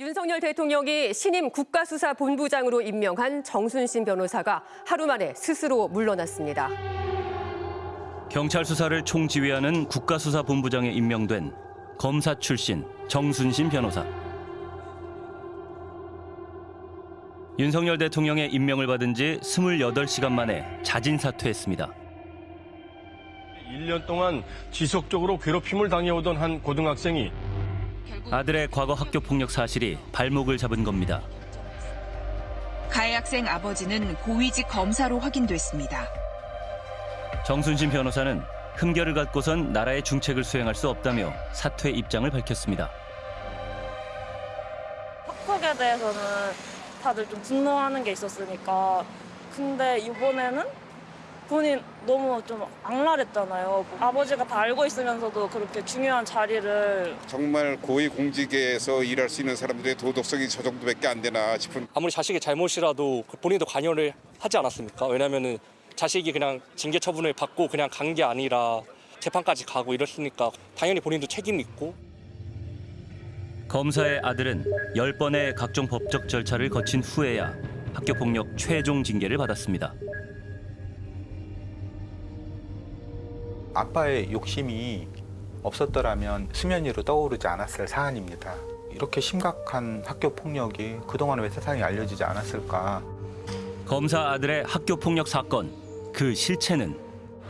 윤석열 대통령이 신임 국가수사본부장으로 임명한 정순신 변호사가 하루 만에 스스로 물러났습니다. 경찰 수사를 총지휘하는 국가수사본부장에 임명된 검사 출신 정순신 변호사. 윤석열 대통령의 임명을 받은 지 28시간 만에 자진 사퇴했습니다. 1년 동안 지속적으로 괴롭힘을 당해오던 한 고등학생이 아들의 과거 학교 폭력 사실이 발목을 잡은 겁니다. 가해 학생 아버지는 고위직 검사로 확인됐습니다. 정순신 변호사는 흠결을 갖고선 나라의 중책을 수행할 수 없다며 사퇴 입장을 밝혔습니다. 학폭에 대해서는 다들 좀 분노하는 게 있었으니까 근데 이번에는 본인 너무 좀 악랄했잖아요. 아버지가 다 알고 있으면서도 그렇게 중요한 자리를 정말 고위 공직에서 일할 수 있는 사람들의 도덕성이 저 정도밖에 안 되나 싶은 아무리 자식의 잘못이라도 본인도 관여를 하지 않았습니까? 왜냐면은 자식이 그냥 징계 처분을 받고 그냥 간 게 아니라 재판까지 가고 이랬으니까 당연히 본인도 책임이 있고 검사의 아들은 10번의 각종 법적 절차를 거친 후에야 학교폭력 최종 징계를 받았습니다. 아빠의 욕심이 없었더라면 수면 위로 떠오르지 않았을 사안입니다. 이렇게 심각한 학교 폭력이 그동안 왜 세상에 알려지지 않았을까? 검사 아들의 학교 폭력 사건 그 실체는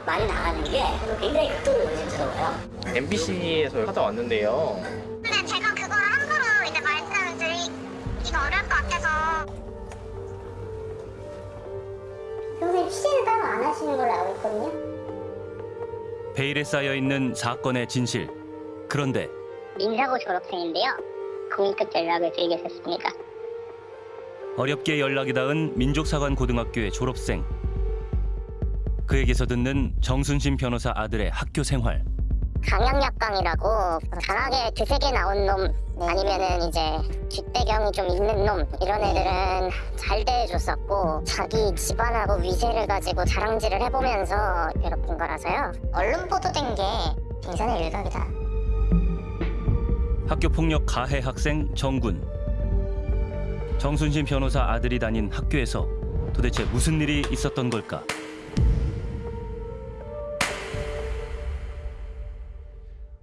많이 나가는 게 굉장히 극도로 요즘스러워요. MBC에서 찾아왔는데요. 근데 제가 그걸 함부로 이제 말씀드리기가 어려울 것 같아서 선생님 취재는 따로 안 하시는 걸로 알고 있거든요. 베일에 쌓여 있는 사건의 진실. 그런데 민사고 졸업생인데요. 공익급 연락을 드리겠습니다. 어렵게 연락이 닿은 민족사관 고등학교의 졸업생. 그에게서 듣는 정순신 변호사 아들의 학교 생활. 강약약강이라고 강하게 드세게 나온 놈 아니면은 이제 뒷배경이 좀 있는 놈 이런 애들은 잘 대해줬었고 자기 집안하고 위세를 가지고 자랑질을 해보면서 괴롭힌 거라서요 언론 보도된 게 빙산의 일각이다 학교 폭력 가해 학생 정군. 정순신 변호사 아들이 다닌 학교에서 도대체 무슨 일이 있었던 걸까?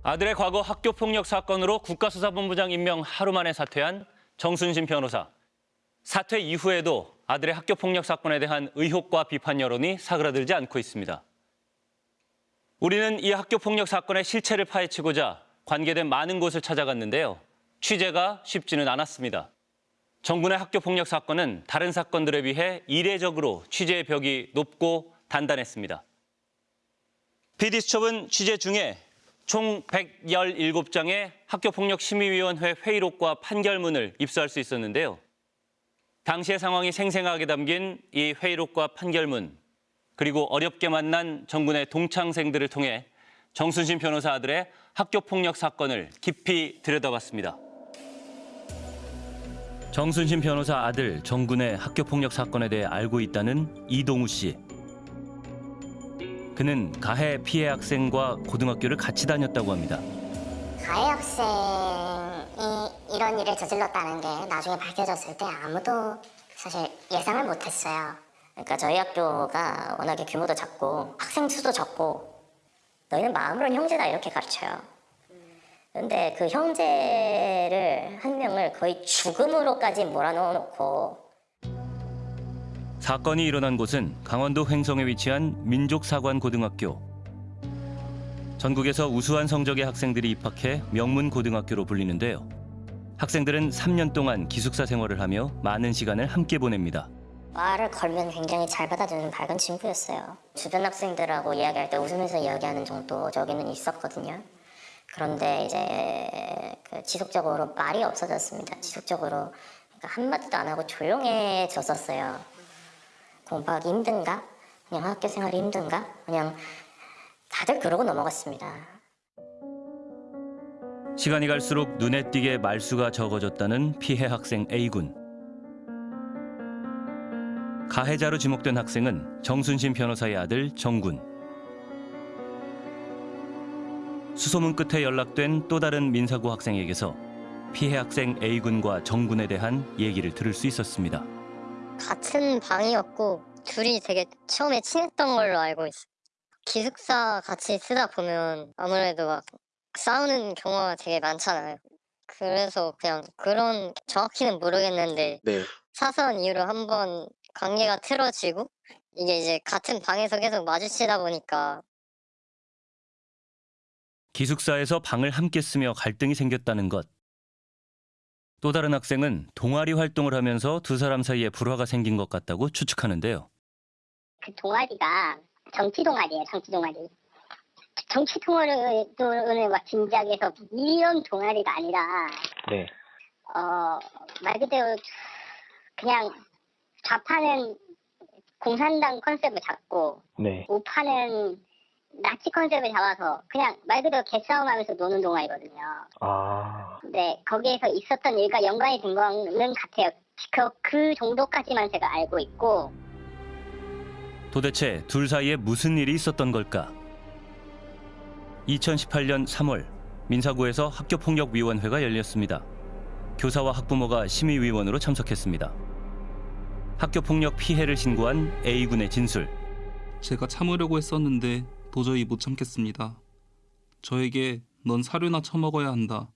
아들의 과거 학교폭력 사건으로 국가수사본부장 임명 하루 만에 사퇴한 정순신 변호사. 사퇴 이후에도 아들의 학교폭력 사건에 대한 의혹과 비판 여론이 사그라들지 않고 있습니다. 우리는 이 학교폭력 사건의 실체를 파헤치고자 관계된 많은 곳을 찾아갔는데요. 취재가 쉽지는 않았습니다. 정군의 학교폭력 사건은 다른 사건들에 비해 이례적으로 취재의 벽이 높고 단단했습니다. PD수첩은 취재 중에 총 117장의 학교폭력심의위원회 회의록과 판결문을 입수할 수 있었는데요. 당시의 상황이 생생하게 담긴 이 회의록과 판결문, 그리고 어렵게 만난 정군의 동창생들을 통해 정순신 변호사 아들의 학교폭력 사건을 깊이 들여다봤습니다. 정순신 변호사 아들 정군의 학교폭력 사건에 대해 알고 있다는 이동우 씨. 그는 가해 피해 학생과 고등학교를 같이 다녔다고 합니다. 가해 학생이 이런 일을 저질렀다는 게 나중에 밝혀졌을 때 아무도 사실 예상을 못했어요. 그러니까 저희 학교가 워낙에 규모도 작고 학생 수도 적고 너희는 마음으로는 형제다 이렇게 가르쳐요. 근데 그 형제를 한 명을 거의 죽음으로까지 몰아넣어놓고 사건이 일어난 곳은 강원도 횡성에 위치한 민족사관고등학교. 전국에서 우수한 성적의 학생들이 입학해 명문 고등학교로 불리는데요. 학생들은 3년 동안 기숙사 생활을 하며 많은 시간을 함께 보냅니다. 말을 걸면 굉장히 잘 받아주는 밝은 친구였어요. 주변 학생들하고 이야기할 때 웃으면서 이야기하는 정도 저기는 있었거든요. 그런데 이제 그 지속적으로 말이 없어졌습니다. 지속적으로 그러니까 한마디도 안 하고 조용해졌었어요. 공부하기 힘든가? 그냥 학교 생활이 힘든가? 그냥 다들 그러고 넘어갔습니다. 시간이 갈수록 눈에 띄게 말수가 적어졌다는 피해 학생 A군. 가해자로 지목된 학생은 정순신 변호사의 아들 정군. 수소문 끝에 연락된 또 다른 민사고 학생에게서 피해 학생 A군과 정군에 대한 얘기를 들을 수 있었습니다. 같은 방이었고 둘이 되게 처음에 친했던 걸로 알고 있어. 기숙사 같이 쓰다 보면 아무래도 막 싸우는 경우가 되게 많잖아요. 그래서 그냥 그런 정확히는 모르겠는데 네. 사소한 이유로 한번 관계가 틀어지고 이게 이제 같은 방에서 계속 마주치다 보니까 기숙사에서 방을 함께 쓰며 갈등이 생겼다는 것. 또 다른 학생은 동아리 활동을 하면서 두 사람 사이에 불화가 생긴 것 같다고 추측하는데요. 그 동아리가 정치 동아리예요, 정치 동아리. 정치 동아리를 막 진지하게 해서 이런 동아리가 아니라 네. 어, 말 그대로 그냥 좌파는 공산당 컨셉을 잡고 네. 우파는 나치 컨셉을 잡아서 그냥 말 그대로 개싸움하면서 노는 동아리거든요. 아. 네, 거기에서 있었던 일과 연관이 된 거는 같아요. 그, 그 정도까지만 제가 알고 있고 도대체 둘 사이에 무슨 일이 있었던 걸까? 2018년 3월 민사구에서 학교폭력위원회가 열렸습니다. 교사와 학부모가 심의위원으로 참석했습니다. 학교폭력 피해를 신고한 A군의 진술. 제가 참으려고 했었는데 도저히 못 참겠습니다. 저에게 넌 사료나 처먹어야 한다.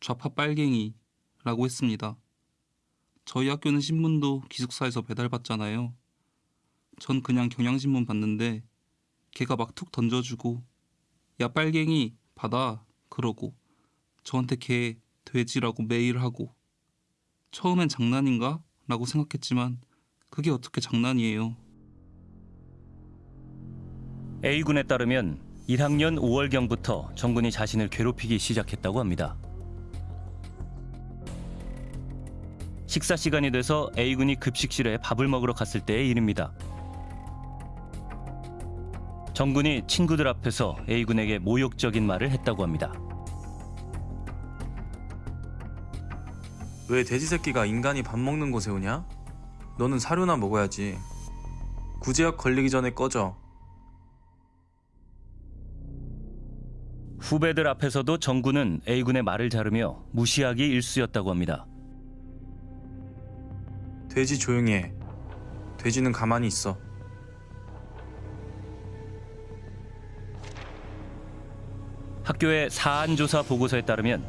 좌파 빨갱이 라고 했습니다. 저희 학교는 신문도 기숙사에서 배달받잖아요. 전 그냥 경향신문 봤는데 걔가 막 툭 던져주고 야 빨갱이 받아 그러고 저한테 걔 돼지라고 매일 하고 처음엔 장난인가? 라고 생각했지만 그게 어떻게 장난이에요. A군에 따르면 1학년 5월경부터 정군이 자신을 괴롭히기 시작했다고 합니다. 식사 시간이 돼서 A군이 급식실에 밥을 먹으러 갔을 때의 일입니다. 정군이 친구들 앞에서 A군에게 모욕적인 말을 했다고 합니다. 왜 돼지 새끼가 인간이 밥 먹는 곳에 오냐? 너는 사료나 먹어야지. 구제역 걸리기 전에 꺼져. 후배들 앞에서도 정군은 A군의 말을 자르며 무시하기 일쑤였다고 합니다. 돼지 조용히 해. 돼지는 가만히 있어. 학교의 사안조사 보고서에 따르면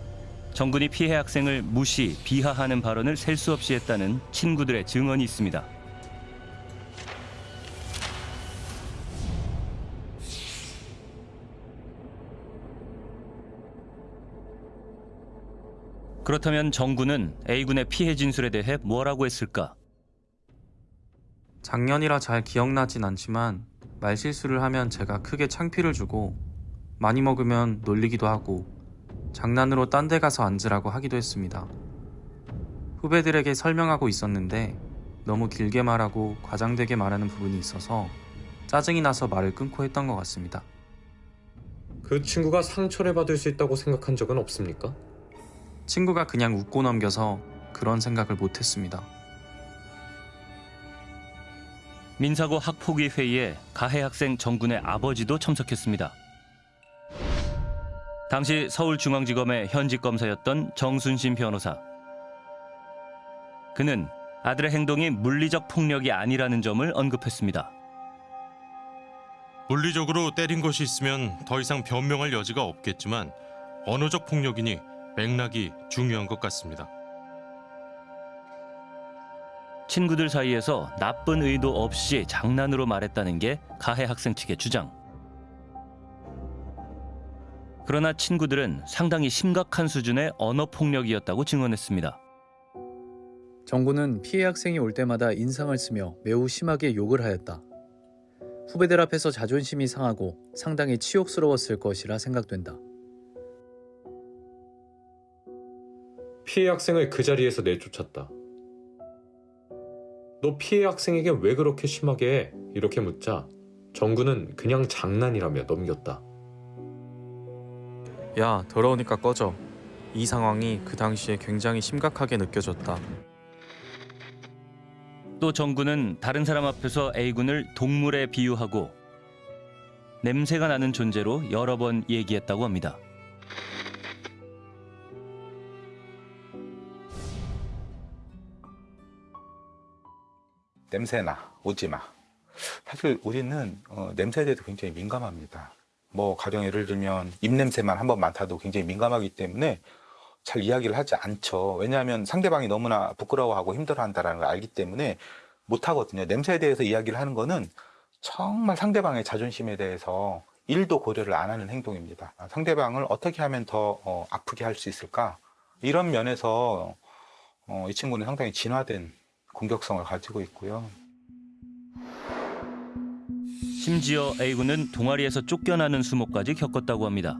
정군이 피해 학생을 무시, 비하하는 발언을 셀 수 없이 했다는 친구들의 증언이 있습니다. 그렇다면 정군은 A군의 피해 진술에 대해 뭐라고 했을까? 작년이라 잘 기억나진 않지만 말실수를 하면 제가 크게 창피를 주고 많이 먹으면 놀리기도 하고 장난으로 딴 데 가서 앉으라고 하기도 했습니다. 후배들에게 설명하고 있었는데 너무 길게 말하고 과장되게 말하는 부분이 있어서 짜증이 나서 말을 끊고 했던 것 같습니다. 그 친구가 상처를 받을 수 있다고 생각한 적은 없습니까? 친구가 그냥 웃고 넘겨서 그런 생각을 못했습니다. 민사고 학폭위 회의에 가해 학생 정군의 아버지도 참석했습니다. 당시 서울중앙지검의 현직 검사였던 정순신 변호사. 그는 아들의 행동이 물리적 폭력이 아니라는 점을 언급했습니다. 물리적으로 때린 것이 있으면 더 이상 변명할 여지가 없겠지만 언어적 폭력이니 맥락이 중요한 것 같습니다. 친구들 사이에서 나쁜 의도 없이 장난으로 말했다는 게 가해 학생 측의 주장. 그러나 친구들은 상당히 심각한 수준의 언어 폭력이었다고 증언했습니다. 정구는 피해 학생이 올 때마다 인상을 쓰며 매우 심하게 욕을 하였다. 후배들 앞에서 자존심이 상하고 상당히 치욕스러웠을 것이라 생각된다. 피해 학생을 그 자리에서 내쫓았다. 너 피해 학생에게 왜 그렇게 심하게 해? 이렇게 묻자 정구는 그냥 장난이라며 넘겼다. 야, 더러우니까 꺼져. 이 상황이 그 당시에 굉장히 심각하게 느껴졌다. 또 정군은 다른 사람 앞에서 A군을 동물에 비유하고 냄새가 나는 존재로 여러 번 얘기했다고 합니다. 냄새나 오지 마. 사실 우리는 어, 냄새에 대해서 굉장히 민감합니다. 뭐 가령 예를 들면 입냄새만 한 번 맡아도 굉장히 민감하기 때문에 잘 이야기를 하지 않죠. 왜냐하면 상대방이 너무나 부끄러워하고 힘들어한다는 걸 알기 때문에 못 하거든요. 냄새에 대해서 이야기를 하는 거는 정말 상대방의 자존심에 대해서 일도 고려를 안 하는 행동입니다. 상대방을 어떻게 하면 더 어, 아프게 할 수 있을까? 이런 면에서 어, 이 친구는 상당히 진화된 공격성을 가지고 있고요. 심지어 A군은 동아리에서 쫓겨나는 수모까지 겪었다고 합니다.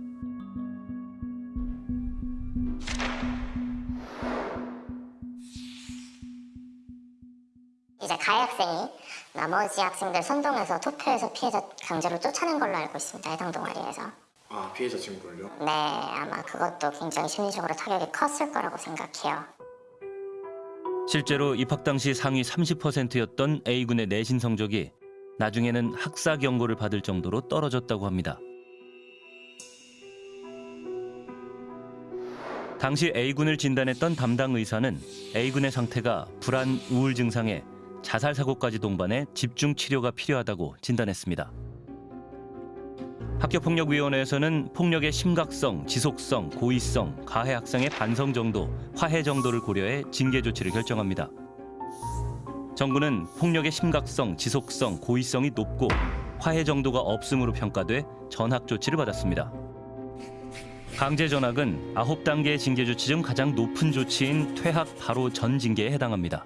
이제 가해 학생이 나머지 학생들 선동해서 투표해서 피해자 강제로 쫓아낸 걸로 알고 있습니다. 해당 동아리에서. 아 피해자 친구를요? 네, 아마 그것도 굉장히 심리적으로 타격이 컸을 거라고 생각해요. 실제로 입학 당시 상위 30%였던 A군의 내신 성적이 나중에는 학사 경고를 받을 정도로 떨어졌다고 합니다. 당시 A군을 진단했던 담당 의사는 A군의 상태가 불안, 우울 증상에 자살 사고까지 동반해 집중 치료가 필요하다고 진단했습니다. 학교폭력위원회에서는 폭력의 심각성, 지속성, 고의성, 가해 학생의 반성 정도, 화해 정도를 고려해 징계 조치를 결정합니다. 정부는 폭력의 심각성, 지속성, 고의성이 높고 화해 정도가 없음으로 평가돼 전학 조치를 받았습니다. 강제 전학은 9단계의 징계 조치 중 가장 높은 조치인 퇴학 바로 전 징계에 해당합니다.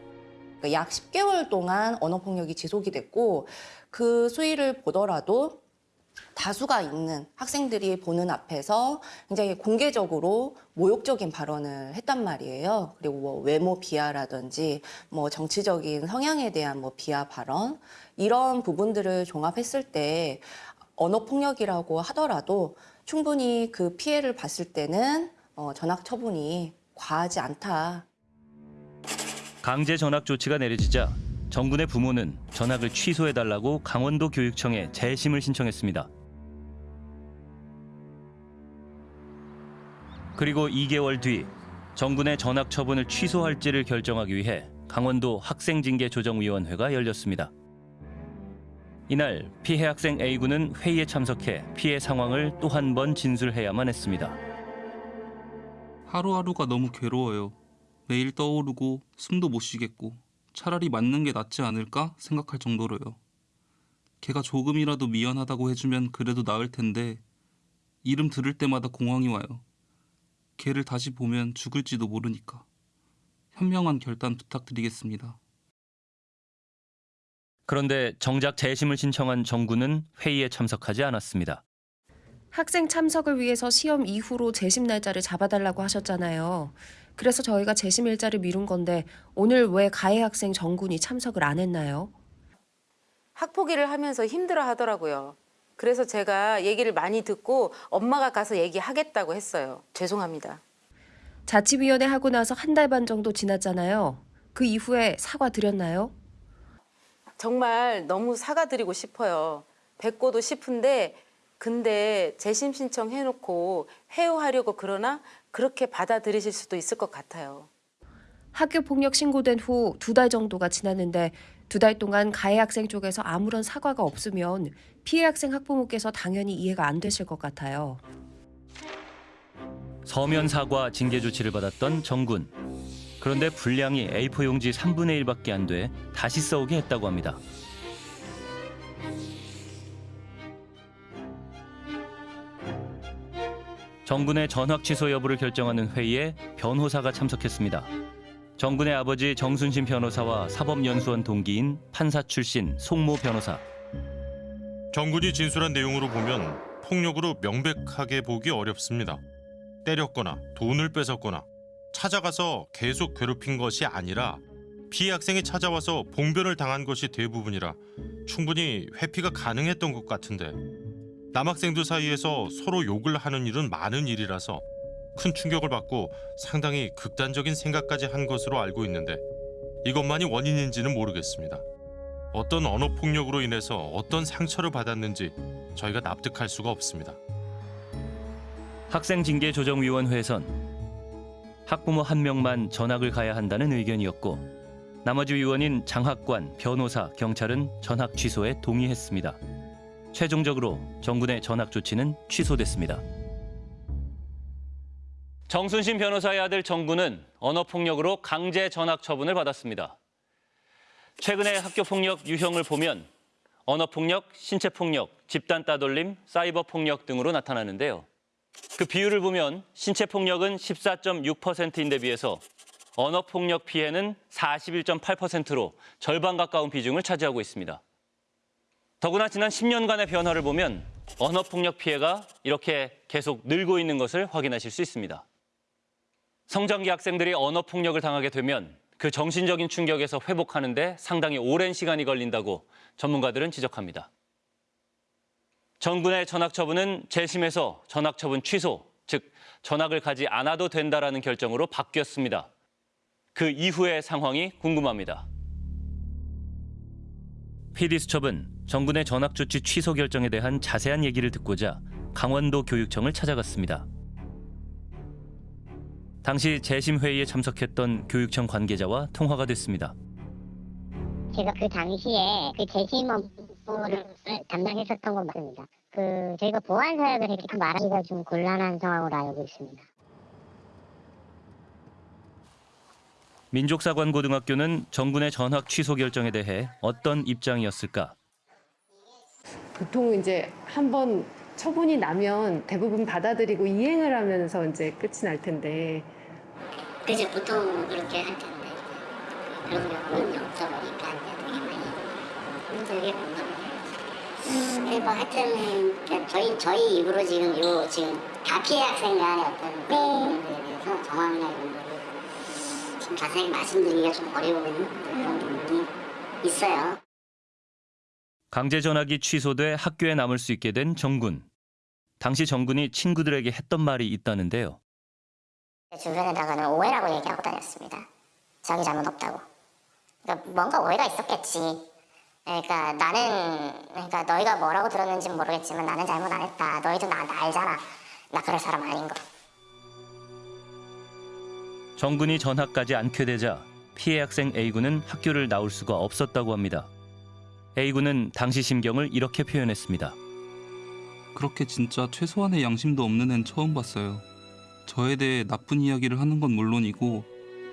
그러니까 약 10개월 동안 언어폭력이 지속이 됐고 그 수위를 보더라도 다수가 있는 학생들이 보는 앞에서 굉장히 공개적으로 모욕적인 발언을 했단 말이에요. 그리고 뭐 외모 비하라든지 뭐 정치적인 성향에 대한 뭐 비하 발언 이런 부분들을 종합했을 때 언어 폭력이라고 하더라도 충분히 그 피해를 봤을 때는 어, 전학 처분이 과하지 않다. 강제 전학 조치가 내려지자 정군의 부모는 전학을 취소해달라고 강원도 교육청에 재심을 신청했습니다. 그리고 2개월 뒤 정군의 전학 처분을 취소할지를 결정하기 위해 강원도 학생징계조정위원회가 열렸습니다. 이날 피해 학생 A군은 회의에 참석해 피해 상황을 또 한 번 진술해야만 했습니다. 하루하루가 너무 괴로워요. 매일 떠오르고 숨도 못 쉬겠고 차라리 맞는 게 낫지 않을까 생각할 정도로요. 걔가 조금이라도 미안하다고 해주면 그래도 나을 텐데 이름 들을 때마다 공황이 와요. 걔를 다시 보면 죽을지도 모르니까. 현명한 결단 부탁드리겠습니다. 그런데 정작 재심을 신청한 정군은 회의에 참석하지 않았습니다. 학생 참석을 위해서 시험 이후로 재심 날짜를 잡아달라고 하셨잖아요. 그래서 저희가 재심 일자를 미룬 건데 오늘 왜 가해 학생 정군이 참석을 안 했나요? 학폭위를 하면서 힘들어 하더라고요. 그래서 제가 얘기를 많이 듣고 엄마가 가서 얘기하겠다고 했어요. 죄송합니다. 자치위원회 하고 나서 한 달 반 정도 지났잖아요. 그 이후에 사과 드렸나요? 정말 너무 사과드리고 싶어요. 뵙고도 싶은데 근데 재심 신청 해놓고 회유하려고 그러나 그렇게 받아들이실 수도 있을 것 같아요. 학교 폭력 신고된 후 두 달 정도가 지났는데 두 달 동안 가해 학생 쪽에서 아무런 사과가 없으면 피해 학생 학부모께서 당연히 이해가 안 되실 것 같아요. 서면 사과 징계 조치를 받았던 정군. 그런데 분량이 A4 용지 3분의 1밖에 안 돼 다시 써오게 했다고 합니다. 정군의 전학 취소 여부를 결정하는 회의에 변호사가 참석했습니다. 정군의 아버지 정순신 변호사와 사법연수원 동기인 판사 출신 송모 변호사. 정군이 진술한 내용으로 보면 폭력으로 명백하게 보기 어렵습니다. 때렸거나 돈을 뺏었거나 찾아가서 계속 괴롭힌 것이 아니라 피해 학생이 찾아와서 봉변을 당한 것이 대부분이라 충분히 회피가 가능했던 것 같은데 남학생들 사이에서 서로 욕을 하는 일은 많은 일이라서 큰 충격을 받고 상당히 극단적인 생각까지 한 것으로 알고 있는데 이것만이 원인인지는 모르겠습니다. 어떤 언어 폭력으로 인해서 어떤 상처를 받았는지 저희가 납득할 수가 없습니다. 학생징계조정위원회에선 학부모 한 명만 전학을 가야 한다는 의견이었고 나머지 위원인 장학관, 변호사, 경찰은 전학 취소에 동의했습니다. 최종적으로 정군의 전학 조치는 취소됐습니다. 정순신 변호사의 아들 정군은 언어폭력으로 강제 전학 처분을 받았습니다. 최근의 학교폭력 유형을 보면 언어폭력, 신체폭력, 집단 따돌림, 사이버폭력 등으로 나타나는데요. 그 비율을 보면 신체폭력은 14.6%인데 비해서 언어폭력 피해는 41.8%로 절반 가까운 비중을 차지하고 있습니다. 더구나 지난 10년간의 변화를 보면 언어폭력 피해가 이렇게 계속 늘고 있는 것을 확인하실 수 있습니다. 성장기 학생들이 언어폭력을 당하게 되면 그 정신적인 충격에서 회복하는 데 상당히 오랜 시간이 걸린다고 전문가들은 지적합니다. 정군의 전학 처분은 재심에서 전학 처분 취소, 즉 전학을 가지 않아도 된다라는 결정으로 바뀌었습니다. 그 이후의 상황이 궁금합니다. PD수첩은 정군의 전학 조치 취소 결정에 대한 자세한 얘기를 듣고자 강원도 교육청을 찾아갔습니다. 당시 재심 회의에 참석했던 교육청 관계자와 통화가 됐습니다. 제가 그 당시에 그 재심 업무를 담당했었던 건 맞습니다. 그 저희가 보안 사역을 때문에 말하기가 좀 곤란한 상황으로 알고 있습니다. 민족사관고등학교는 정군의 전학 취소 결정에 대해 어떤 입장이었을까? 보통 이제 한번 처분이 나면 대부분 받아들이고 이행을 하면서 이제 끝이 날 텐데 그래서 보통 그렇게 할 텐데 그런 경우는 0.5까지 되게 많이 힘들게 공감을 해요. 뭐 하여튼 그냥 저희 저희 입으로 지금 요 지금 다 피해 학생 간의 어떤 그런 부분에 대해서 정황이나 이런 거를 좀 자세히 말씀드리기가 좀 어려운 그런 부분이 있어요. 강제 전학이 취소돼 학교에 남을 수 있게 된 정군. 당시 정군이 친구들에게 했던 말이 있다는데요. 주변에다가는 오해라고 얘기하고 다녔습니다. 자기 잘못 없다고. 그러니까 뭔가 오해가 있었겠지. 그러니까 나는 그러니까 너희가 뭐라고 들었는지 는 모르겠지만 나는 잘못 안 했다. 너희도 나, 나 알잖아. 나 그럴 사람 아닌 거. 정군이 전학 가지 않게 되자 피해 학생 A군은 학교를 나올 수가 없었다고 합니다. A군은 당시 심경을 이렇게 표현했습니다. 그렇게 진짜 최소한의 양심도 없는 앤 처음 봤어요. 저에 대해 나쁜 이야기를 하는 건 물론이고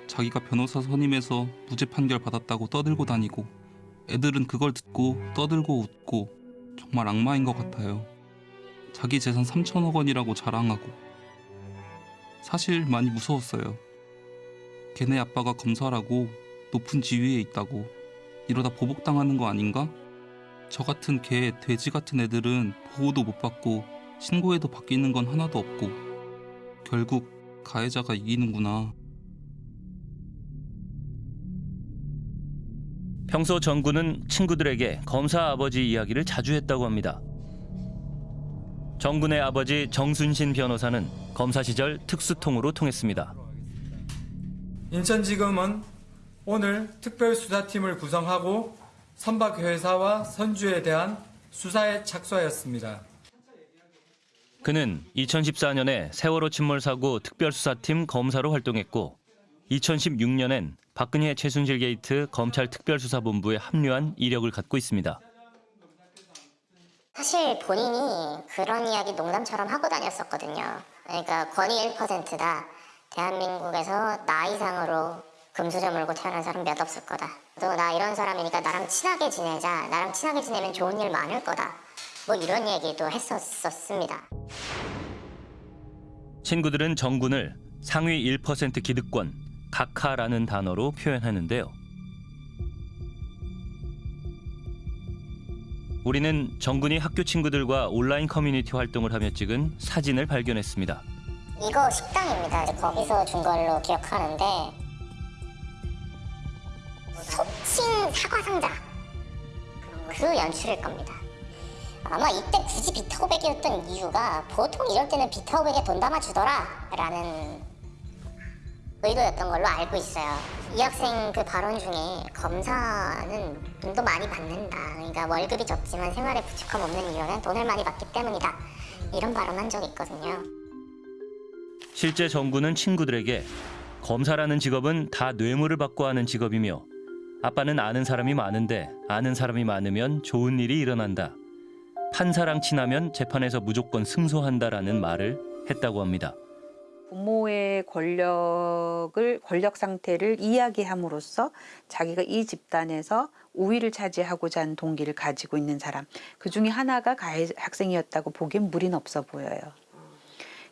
자기가 변호사 선임해서 무죄 판결 받았다고 떠들고 다니고 애들은 그걸 듣고 떠들고 웃고 정말 악마인 것 같아요. 자기 재산 3천억 원이라고 자랑하고 사실 많이 무서웠어요. 걔네 아빠가 검사라고 높은 지위에 있다고 이러다 보복당하는 거 아닌가? 저 같은 개, 돼지 같은 애들은 보호도 못 받고 신고해도 바뀌는 건 하나도 없고 결국 가해자가 이기는구나. 평소 정군은 친구들에게 검사 아버지 이야기를 자주 했다고 합니다. 정군의 아버지 정순신 변호사는 검사 시절 특수통으로 통했습니다. 인천지검은 오늘 특별수사팀을 구성하고 선박 회사와 선주에 대한 수사에 착수하였습니다. 그는 2014년에 세월호 침몰 사고 특별수사팀 검사로 활동했고 2016년엔 박근혜 최순실 게이트 검찰 특별수사본부에 합류한 이력을 갖고 있습니다. 사실 본인이 그런 이야기 농담처럼 하고 다녔었거든요. 그러니까 권위 1%다. 대한민국에서 나 이상으로 금수저 물고 태어난 사람 몇 없을 거다. 또 나 이런 사람이니까 나랑 친하게 지내자. 나랑 친하게 지내면 좋은 일 많을 거다. 뭐 이런 얘기도 했었습니다. 친구들은 정군을 상위 1% 기득권, 각하라는 단어로 표현하는데요. 우리는 정군이 학교 친구들과 온라인 커뮤니티 활동을 하며 찍은 사진을 발견했습니다. 이거 식당입니다. 거기서 준 걸로 기억하는데 소친 사과 상자 그 연출일 겁니다. 아마 이때 굳이 비타오백이었던 이유가 보통 이럴 때는 비타오백에 돈 담아주더라 라는 의도였던 걸로 알고 있어요. 이 학생 그 발언 중에 검사는 돈도 많이 받는다. 그러니까 월급이 적지만 생활에 부족함 없는 이유는 돈을 많이 받기 때문이다. 이런 발언 한 적이 있거든요. 실제 정군은 친구들에게 검사라는 직업은 다 뇌물을 받고 하는 직업이며 아빠는 아는 사람이 많은데 아는 사람이 많으면 좋은 일이 일어난다. 판사랑 친하면 재판에서 무조건 승소한다라는 말을 했다고 합니다. 부모의 권력을 권력 상태를 이야기함으로써 자기가 이 집단에서 우위를 차지하고자 하는 동기를 가지고 있는 사람 그 중에 하나가 가해 학생이었다고 보기엔 무리는 없어 보여요.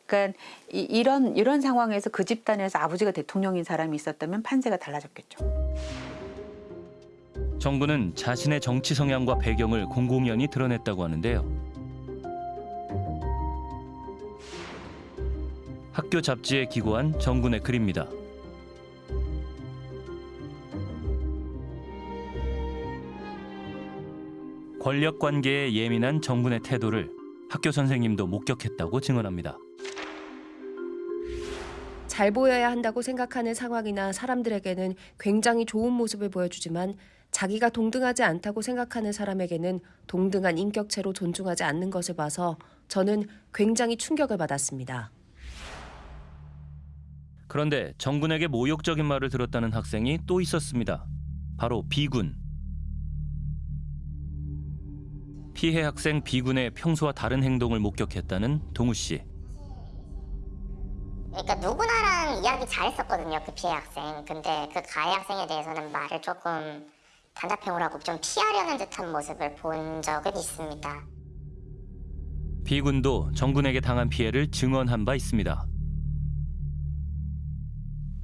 그러니까 이, 이런 이런 상황에서 그 집단에서 아버지가 대통령인 사람이 있었다면 판세가 달라졌겠죠. 정부는 자신의 정치 성향과 배경을 공공연히 드러냈다고 하는데요. 학교 잡지에 기고한 정군의 글입니다. 권력 관계에 예민한 정군의 태도를 학교 선생님도 목격했다고 증언합니다. 잘 보여야 한다고 생각하는 상황이나 사람들에게는 굉장히 좋은 모습을 보여주지만 자기가 동등하지 않다고 생각하는 사람에게는 동등한 인격체로 존중하지 않는 것을 봐서 저는 굉장히 충격을 받았습니다. 그런데 정군에게 모욕적인 말을 들었다는 학생이 또 있었습니다. 바로 B군. 피해 학생 B군의 평소와 다른 행동을 목격했다는 동우 씨. 그러니까 누구나랑 이야기 잘했었거든요 그 피해 학생 근데 그 가해 학생에 대해서는 말을 조금 단답형으로 하고 좀 피하려는 듯한 모습을 본 적은 있습니다 B군도 정군에게 당한 피해를 증언한 바 있습니다.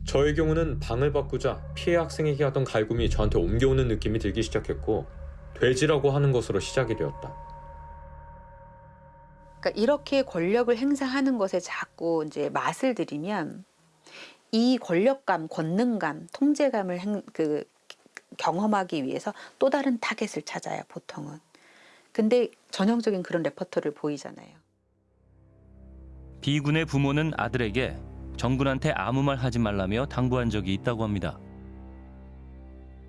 저의 경우는 방을 바꾸자 피해 학생에게 하던 갈굼이 저한테 옮겨오는 느낌이 들기 시작했고 돼지라고 하는 것으로 시작이 되었다. 그러니까 이렇게 권력을 행사하는 것에 자꾸 이제 맛을 들이면 이 권력감, 권능감, 통제감을 행, 그 경험하기 위해서 또 다른 타겟을 찾아요, 보통은. 근데 전형적인 그런 레퍼토리를 보이잖아요. B군의 부모는 아들에게 정군한테 아무 말 하지 말라며 당부한 적이 있다고 합니다.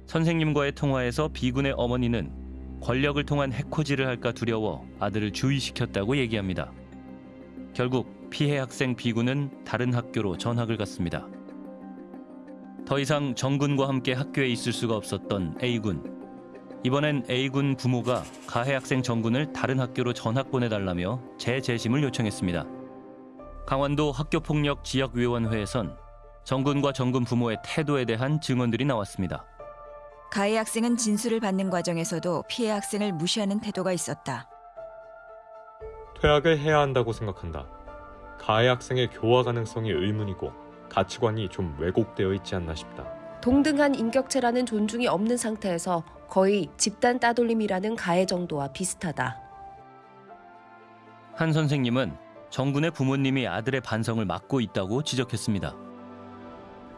선생님과의 통화에서 B군의 어머니는 권력을 통한 해코지를 할까 두려워 아들을 주의시켰다고 얘기합니다. 결국 피해 학생 B군은 다른 학교로 전학을 갔습니다. 더 이상 정군과 함께 학교에 있을 수가 없었던 A군. 이번엔 A군 부모가 가해 학생 정군을 다른 학교로 전학 보내달라며 재재심을 요청했습니다. 강원도 학교폭력 지역위원회에선 정군과 정군 부모의 태도에 대한 증언들이 나왔습니다. 가해 학생은 진술을 받는 과정에서도 피해 학생을 무시하는 태도가 있었다. 퇴학을 해야 한다고 생각한다. 가해 학생의 교화 가능성이 의문이고 가치관이 좀 왜곡되어 있지 않나 싶다. 동등한 인격체라는 존중이 없는 상태에서 거의 집단 따돌림이라는 가해 정도와 비슷하다. 한 선생님은 정군의 부모님이 아들의 반성을 막고 있다고 지적했습니다.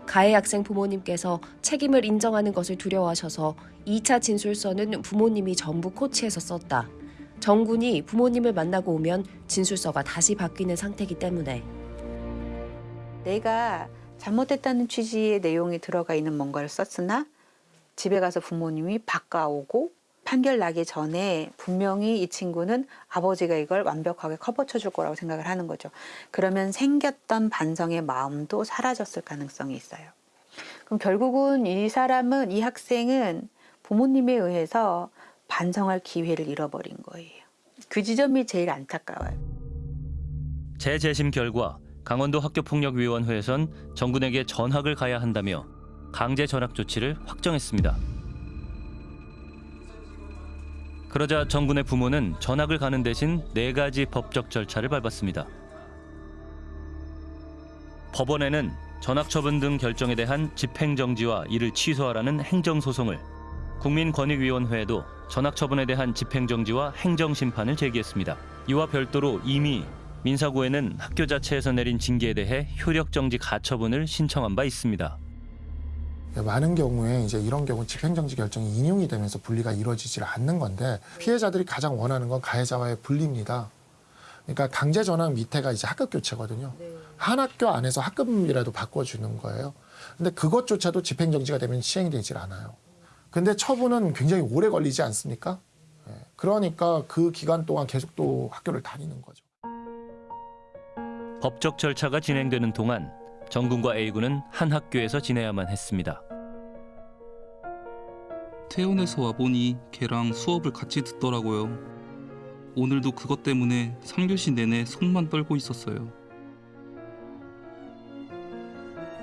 가해 학생 부모님께서 책임을 인정하는 것을 두려워하셔서 2차 진술서는 부모님이 전부 코치해서 썼다. 정군이 부모님을 만나고 오면 진술서가 다시 바뀌는 상태이기 때문에 내가 잘못했다는 취지의 내용이 들어가 있는 뭔가를 썼으나 집에 가서 부모님이 바꿔오고 판결 나기 전에 분명히 이 친구는 아버지가 이걸 완벽하게 커버쳐 줄 거라고 생각을 하는 거죠. 그러면 생겼던 반성의 마음도 사라졌을 가능성이 있어요. 그럼 결국은 이 사람은 이 학생은 부모님에 의해서 반성할 기회를 잃어버린 거예요. 그 지점이 제일 안타까워요. 재재심 결과 강원도 학교폭력위원회에선 정군에게 전학을 가야 한다며 강제 전학 조치를 확정했습니다. 그러자 정군의 부모는 전학을 가는 대신 네 가지 법적 절차를 밟았습니다. 법원에는 전학 처분 등 결정에 대한 집행정지와 이를 취소하라는 행정소송을 국민권익위원회에도 전학 처분에 대한 집행정지와 행정심판을 제기했습니다. 이와 별도로 이미 민사고에는 학교 자체에서 내린 징계에 대해 효력정지 가처분을 신청한 바 있습니다. 많은 경우에 이제 이런 경우 집행정지 결정이 인용이 되면서 분리가 이루어지질 않는 건데 피해자들이 가장 원하는 건 가해자와의 분리입니다. 그러니까 강제 전학 밑에가 이제 학급 교체거든요. 한 학교 안에서 학급이라도 바꿔주는 거예요. 근데 그것조차도 집행정지가 되면 시행이 되질 않아요. 근데 처분은 굉장히 오래 걸리지 않습니까? 예. 그러니까 그 기간 동안 계속 또 학교를 다니는 거죠. 법적 절차가 진행되는 동안 정군과 A군은 한 학교에서 지내야만 했습니다. 퇴원해서 와보니 걔랑 수업을 같이 듣더라고요. 오늘도 그것 때문에 3교시 내내 손만 떨고 있었어요.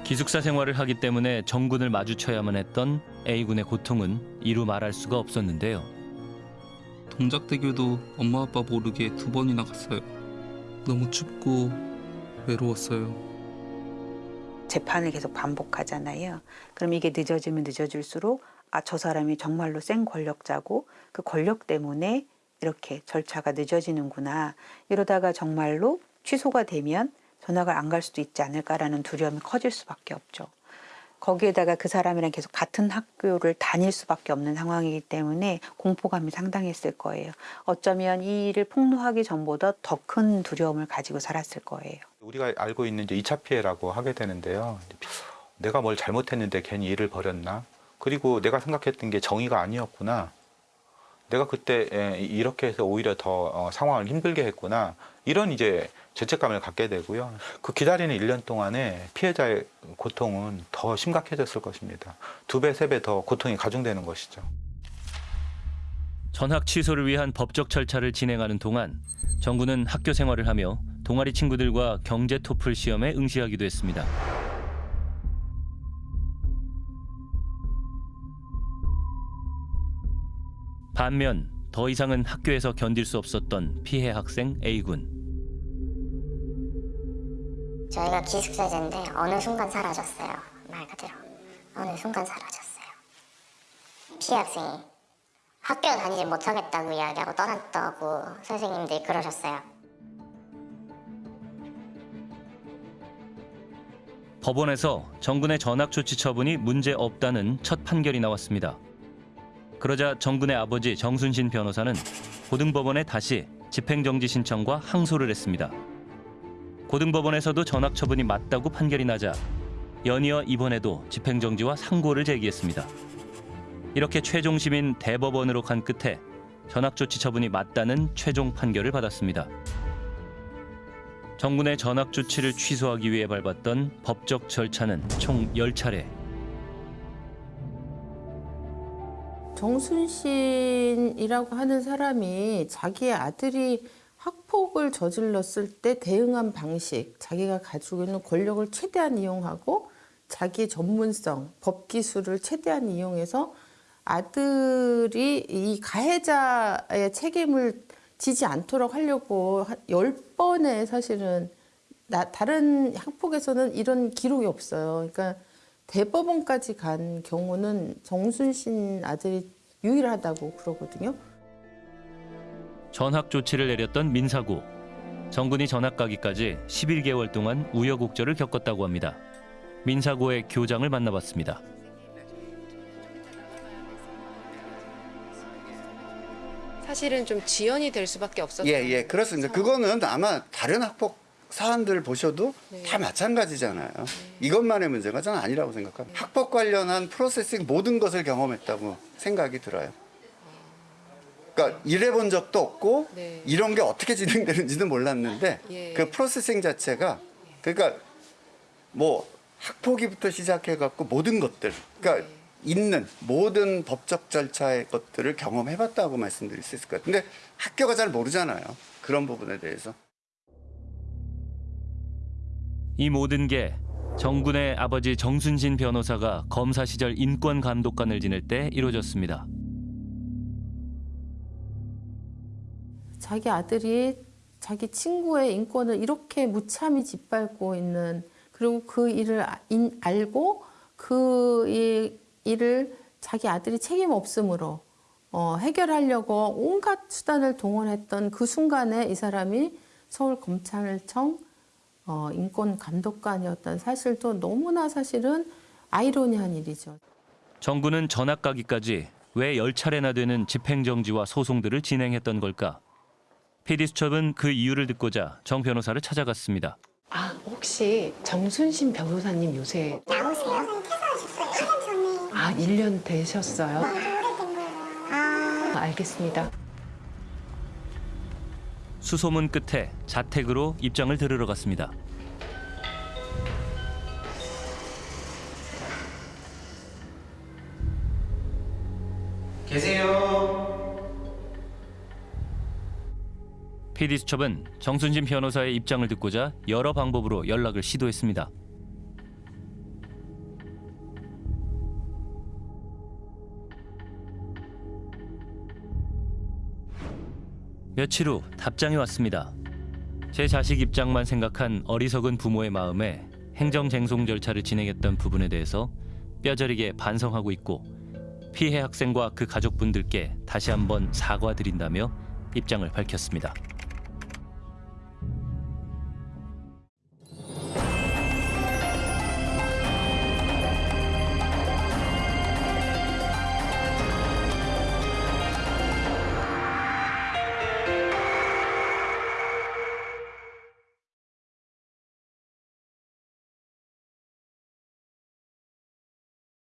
기숙사 생활을 하기 때문에 정군을 마주쳐야만 했던 A군의 고통은 이루 말할 수가 없었는데요. 동작대교도 엄마 아빠 모르게 두 번이나 갔어요. 너무 춥고 외로웠어요. 재판을 계속 반복하잖아요. 그럼 이게 늦어지면 늦어질수록 아, 저 사람이 정말로 센 권력자고 그 권력 때문에 이렇게 절차가 늦어지는구나. 이러다가 정말로 취소가 되면 전학을 안 갈 수도 있지 않을까라는 두려움이 커질 수밖에 없죠. 거기에다가 그 사람이랑 계속 같은 학교를 다닐 수밖에 없는 상황이기 때문에 공포감이 상당했을 거예요. 어쩌면 이 일을 폭로하기 전보다 더 큰 두려움을 가지고 살았을 거예요. 우리가 알고 있는 이제 2차 피해라고 하게 되는데요. 내가 뭘 잘못했는데 괜히 일을 벌였나? 그리고 내가 생각했던 게 정의가 아니었구나. 내가 그때 에, 이렇게 해서 오히려 더 어, 상황을 힘들게 했구나. 이런 이제 죄책감을 갖게 되고요. 그 기다리는 1년 동안에 피해자의 고통은 더 심각해졌을 것입니다. 두 배, 세 배 더 고통이 가중되는 것이죠. 전학 취소를 위한 법적 절차를 진행하는 동안 정군은 학교 생활을 하며 동아리 친구들과 경제 토플 시험에 응시하기도 했습니다. 반면 더 이상은 학교에서 견딜 수 없었던 피해 학생 A군. 저희가 기숙사제인데 어느 순간 사라졌어요. 말 그대로 어느 순간 사라졌어요. 피해 학생이 학교 다니지 못하겠다고 이야기하고 떠났다고 선생님들이 그러셨어요. 법원에서 정군의 전학 조치 처분이 문제 없다는 첫 판결이 나왔습니다. 그러자 정군의 아버지 정순신 변호사는 고등법원에 다시 집행정지 신청과 항소를 했습니다. 고등법원에서도 전학 처분이 맞다고 판결이 나자 연이어 이번에도 집행정지와 상고를 제기했습니다. 이렇게 최종 심인 대법원으로 간 끝에 전학 조치 처분이 맞다는 최종 판결을 받았습니다. 정군의 전학 조치를 취소하기 위해 밟았던 법적 절차는 총 10차례. 정순신이라고 하는 사람이 자기의 아들이 학폭을 저질렀을 때 대응한 방식, 자기가 가지고 있는 권력을 최대한 이용하고 자기의 전문성, 법 기술을 최대한 이용해서 아들이 이 가해자의 책임을 지지 않도록 하려고 한열 번의 사실은 나, 다른 학폭에서는 이런 기록이 없어요. 그러니까 대법원까지 간 경우는 정순신 아들이 유일하다고 그러거든요. 전학 조치를 내렸던 민사고. 정군이 전학 가기까지 11개월 동안 우여곡절을 겪었다고 합니다. 민사고의 교장을 만나봤습니다. 사실은 좀 지연이 될 수밖에 없었어요. 예, 예, 그렇습니다. 그거는 아마 다른 학폭 사안들 보셔도 다 마찬가지잖아요. 이것만의 문제가 저는 아니라고 생각합니다. 학폭 관련한 프로세싱 모든 것을 경험했다고 생각이 들어요. 그러니까 일해본 적도 없고 이런 게 어떻게 진행되는지도 몰랐는데 예. 그 프로세싱 자체가 그러니까 뭐 학폭위부터 시작해 갖고 모든 것들 그러니까 있는 모든 법적 절차의 것들을 경험해 봤다고 말씀드릴 수 있을 것. 근데 학교가 잘 모르잖아요. 그런 부분에 대해서. 이 모든 게 정군의 아버지 정순신 변호사가 검사 시절 인권 감독관을 지낼 때 이루어졌습니다. 자기 아들이 자기 친구의 인권을 이렇게 무참히 짓밟고 있는 그리고 그 일을 아- 인- 알고 그 이- 일을 자기 아들이 책임 없음으로 어, 해결하려고 온갖 수단을 동원했던 그 순간에 이 사람이 서울검찰청 어, 인권감독관이었던 사실도 너무나 사실은 아이러니한 일이죠. 정군은 전학 가기까지 왜 10차례나 되는 집행정지와 소송들을 진행했던 걸까? PD수첩은 그 이유를 듣고자 정 변호사를 찾아갔습니다. 아 혹시 정순신 변호사님 요새? 아 1년 되셨어요? 아 알겠습니다. 수소문 끝에 자택으로 입장을 들으러 갔습니다. 계세요. PD수첩은 정순진 변호사의 입장을 듣고자 여러 방법으로 연락을 시도했습니다. 며칠 후 답장이 왔습니다. 제 자식 입장만 생각한 어리석은 부모의 마음에 행정쟁송 절차를 진행했던 부분에 대해서 뼈저리게 반성하고 있고 피해 학생과 그 가족분들께 다시 한번 사과드린다며 입장을 밝혔습니다.